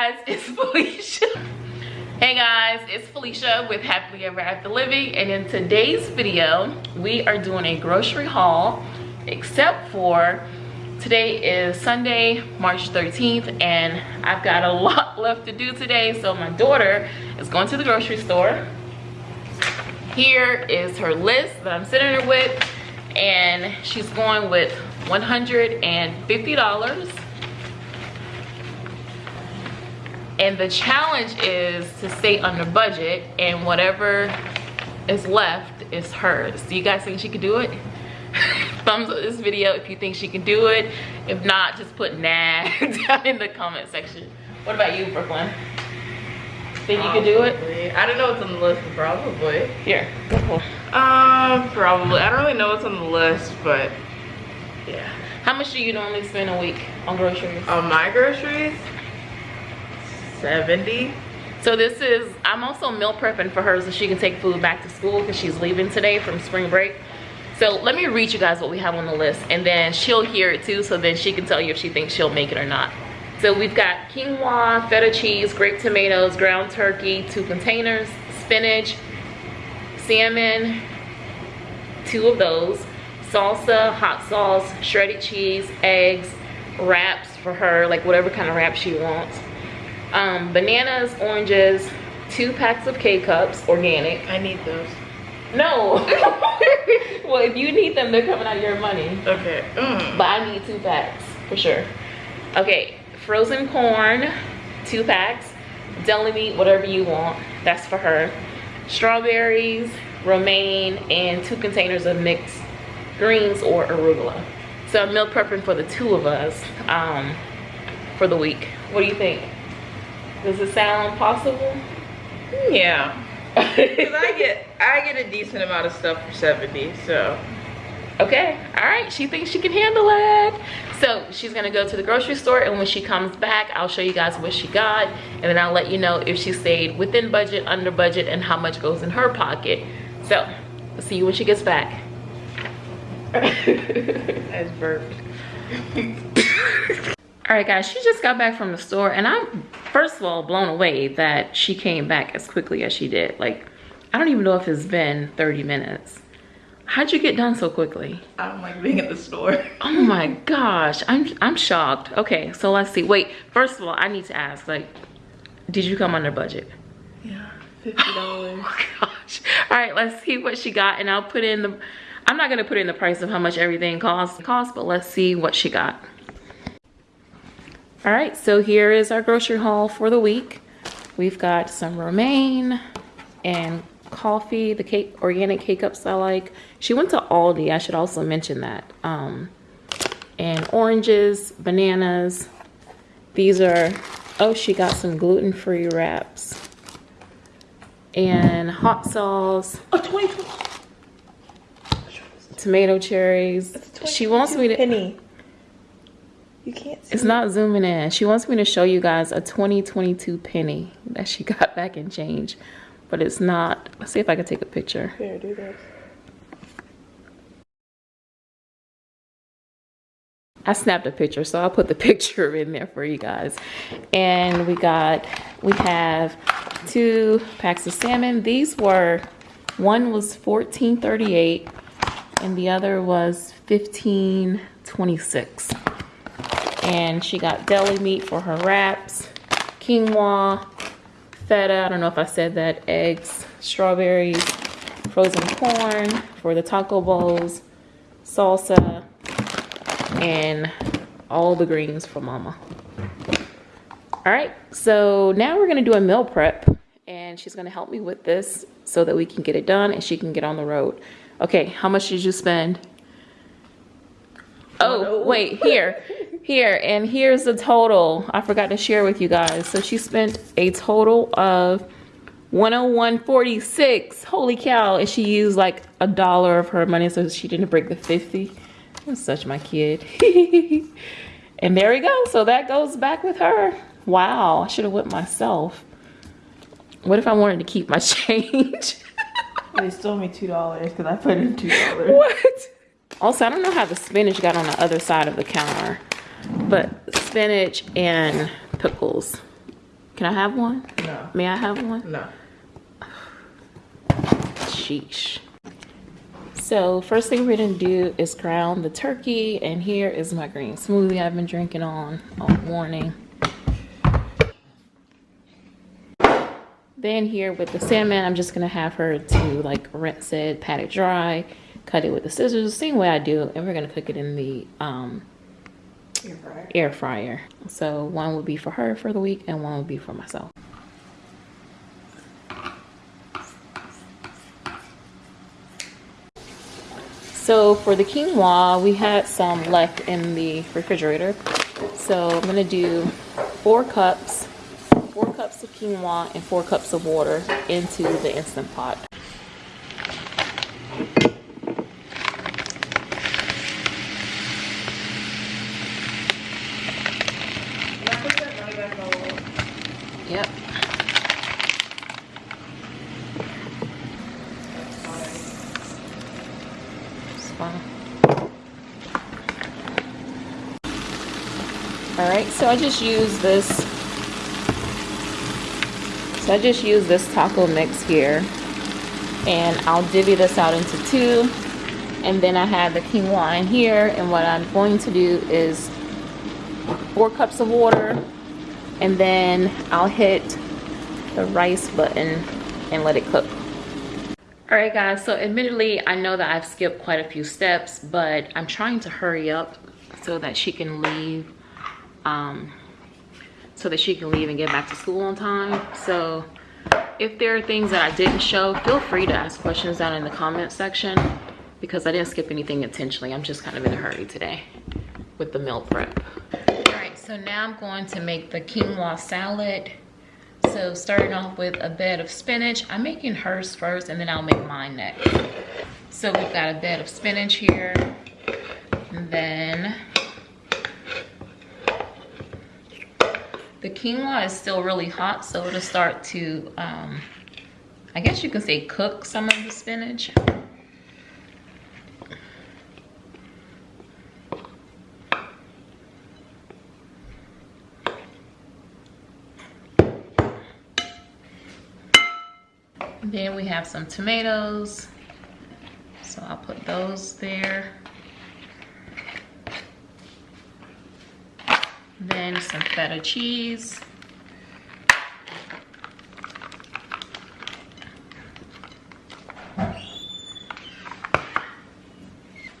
guys, it's Felicia. Hey guys, it's Felicia with Happily Ever After Living and in today's video, we are doing a grocery haul except for today is Sunday, March 13th and I've got a lot left to do today so my daughter is going to the grocery store. Here is her list that I'm sitting her with and she's going with $150 and the challenge is to stay under budget and whatever is left is hers. Do you guys think she could do it? Thumbs up this video if you think she can do it. If not just put nah down in the comment section. What about you brooklyn? Think you could do it? I don't know what's on the list probably. Here um probably. I don't really know what's on the list but yeah. How much do you normally spend a week on groceries? On my groceries 70 so this is i'm also meal prepping for her so she can take food back to school because she's leaving today from spring break. So let me read you guys what we have on the list and then she'll hear it too so then she can tell you if she thinks she'll make it or not. So we've got quinoa feta cheese grape tomatoes ground turkey two containers spinach salmon two of those salsa hot sauce shredded cheese eggs wraps for her like whatever kind of wrap she wants um, bananas, oranges, two packs of K-Cups, organic. I need those. No. well, if you need them, they're coming out of your money. Okay. Mm. But I need two packs, for sure. Okay, frozen corn, two packs. Deli meat, whatever you want. That's for her. Strawberries, romaine, and two containers of mixed greens or arugula. So I'm meal prepping for the two of us um, for the week. What do you think? Does it sound possible? Yeah. Because I get I get a decent amount of stuff for 70, so. Okay, all right, she thinks she can handle it. So she's gonna go to the grocery store and when she comes back, I'll show you guys what she got and then I'll let you know if she stayed within budget, under budget, and how much goes in her pocket. So, we'll see you when she gets back. That's burped. all right guys she just got back from the store and i'm first of all blown away that she came back as quickly as she did. Like i don't even know if it's been 30 minutes. How'd you get done so quickly? I don't like being at the store. Oh my gosh i'm i'm shocked. Okay so let's see. Wait first of all i need to ask like did you come under budget? Yeah 50 dollars. Oh gosh. All right let's see what she got and i'll put in the i'm not gonna put in the price of how much everything costs cost but let's see what she got all right, so here is our grocery haul for the week. We've got some romaine and coffee, the cake, organic K-Cups I like. She went to Aldi, I should also mention that. Um, and oranges, bananas. These are, oh, she got some gluten-free wraps. And hot sauce. Oh, 20, Tomato cherries. She wants me to... Penny. You can't It's not zooming in. She wants me to show you guys a 2022 penny that she got back in change. But it's not. Let's see if I can take a picture. Here, do this. I snapped a picture, so I'll put the picture in there for you guys. And we got, we have two packs of salmon. These were, one was 14.38 and the other was 15.26 and she got deli meat for her wraps, quinoa, feta, I don't know if I said that, eggs, strawberries, frozen corn for the taco bowls, salsa, and all the greens for mama. All right, so now we're gonna do a meal prep and she's gonna help me with this so that we can get it done and she can get on the road. Okay, how much did you spend? Oh, wait, here here and here's the total i forgot to share with you guys. So she spent a total of 101.46 holy cow. And she used like a dollar of her money so she didn't break the 50 that's such my kid. And there we go. So that goes back with her. Wow. I should have went myself. What if i wanted to keep my change? They stole me two dollars because i put in two dollars. What? Also i don't know how the spinach got on the other side of the counter but spinach and pickles Can I have one? No. May I have one? No. Sheesh. So first thing we're gonna do is ground the turkey and here is my green smoothie I've been drinking on all morning. Then here with the salmon, I'm just gonna have her to like rinse it, pat it dry, cut it with the scissors, the same way I do, and we're gonna cook it in the um, Air fryer. air fryer. So one would be for her for the week and one would be for myself. So for the quinoa, we had some left in the refrigerator. So I'm gonna do four cups, four cups of quinoa and four cups of water into the Instant Pot. Can I put that money back on the wall? Yep. It's. All right, so I just use this. So I just use this taco mix here, and I'll divvy this out into two, and then I have the quinoa in here, and what I'm going to do is four cups of water, and then I'll hit the rice button and let it cook. All right guys, so admittedly, I know that I've skipped quite a few steps, but I'm trying to hurry up so that she can leave, um, so that she can leave and get back to school on time. So if there are things that I didn't show, feel free to ask questions down in the comment section because I didn't skip anything intentionally. I'm just kind of in a hurry today with the meal prep. So now I'm going to make the quinoa salad. So starting off with a bed of spinach. I'm making hers first and then I'll make mine next. So we've got a bed of spinach here. And then the quinoa is still really hot, so it'll start to, um, I guess you can say cook some of the spinach. Then we have some tomatoes. So I'll put those there. Then some feta cheese.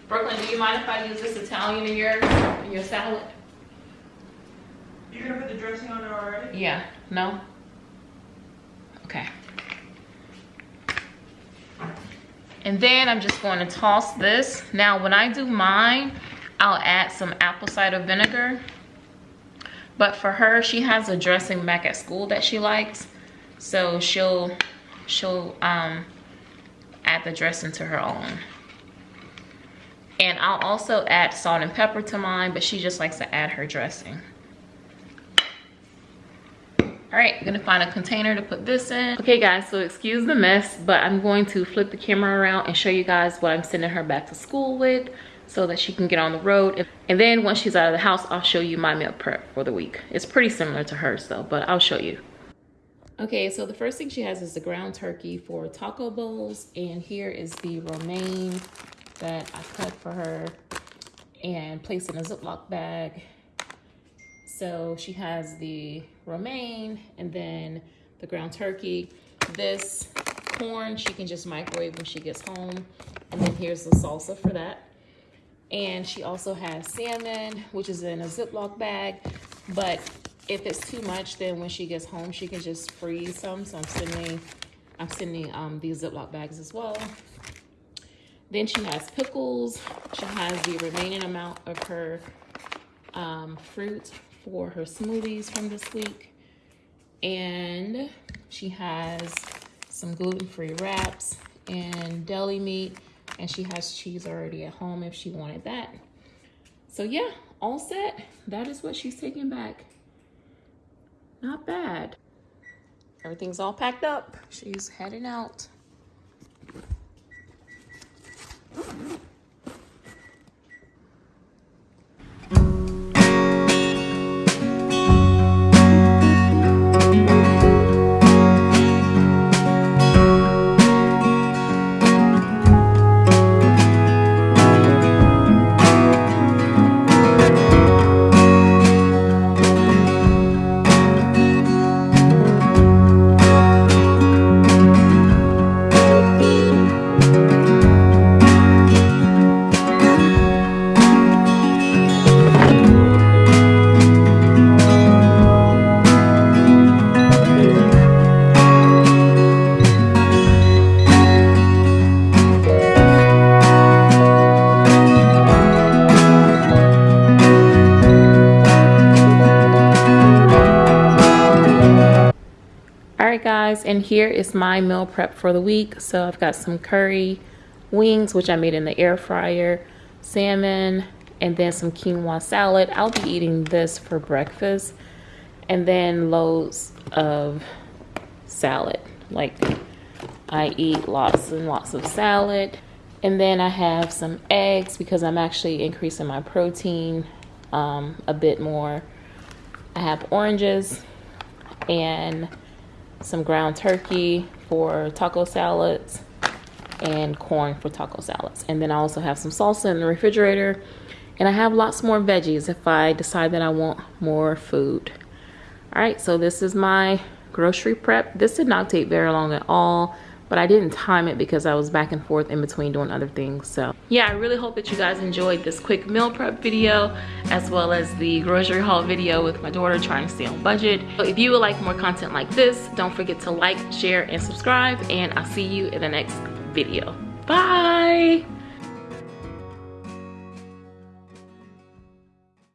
Brooklyn, do you mind if I use this Italian in your in your salad? You're gonna put the dressing on it already? Yeah, no? Okay. And then I'm just going to toss this. Now, when I do mine, I'll add some apple cider vinegar. But for her, she has a dressing back at school that she likes. So she'll, she'll um, add the dressing to her own. And I'll also add salt and pepper to mine, but she just likes to add her dressing. All right, I'm gonna find a container to put this in. Okay guys, so excuse the mess, but I'm going to flip the camera around and show you guys what I'm sending her back to school with so that she can get on the road. And then once she's out of the house, I'll show you my meal prep for the week. It's pretty similar to hers though, but I'll show you. Okay, so the first thing she has is the ground turkey for taco bowls. And here is the romaine that I cut for her and placed in a Ziploc bag. So she has the romaine and then the ground turkey. This corn she can just microwave when she gets home. And then here's the salsa for that. And she also has salmon, which is in a Ziploc bag. But if it's too much, then when she gets home, she can just freeze some. So I'm sending, I'm sending um, these Ziploc bags as well. Then she has pickles. She has the remaining amount of her um, fruit for her smoothies from this week. And she has some gluten-free wraps and deli meat. And she has cheese already at home if she wanted that. So yeah, all set. That is what she's taking back. Not bad. Everything's all packed up. She's heading out. And here is my meal prep for the week. So I've got some curry wings, which I made in the air fryer, salmon, and then some quinoa salad. I'll be eating this for breakfast. And then loads of salad. Like I eat lots and lots of salad. And then I have some eggs because I'm actually increasing my protein um, a bit more. I have oranges and some ground turkey for taco salads and corn for taco salads. And then I also have some salsa in the refrigerator. And I have lots more veggies if I decide that I want more food. All right, so this is my grocery prep. This did not take very long at all but I didn't time it because I was back and forth in between doing other things. So yeah, I really hope that you guys enjoyed this quick meal prep video as well as the grocery haul video with my daughter trying to stay on budget. So if you would like more content like this, don't forget to like, share, and subscribe, and I'll see you in the next video. Bye!